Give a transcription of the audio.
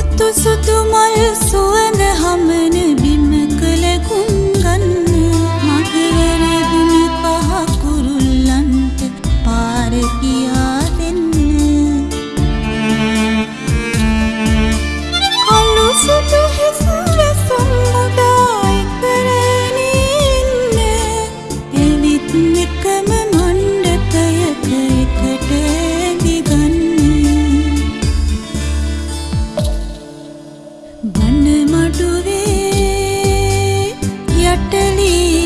සතු සුතු මල් සුවඳ හමන බිම කළකුම් நட்டலீ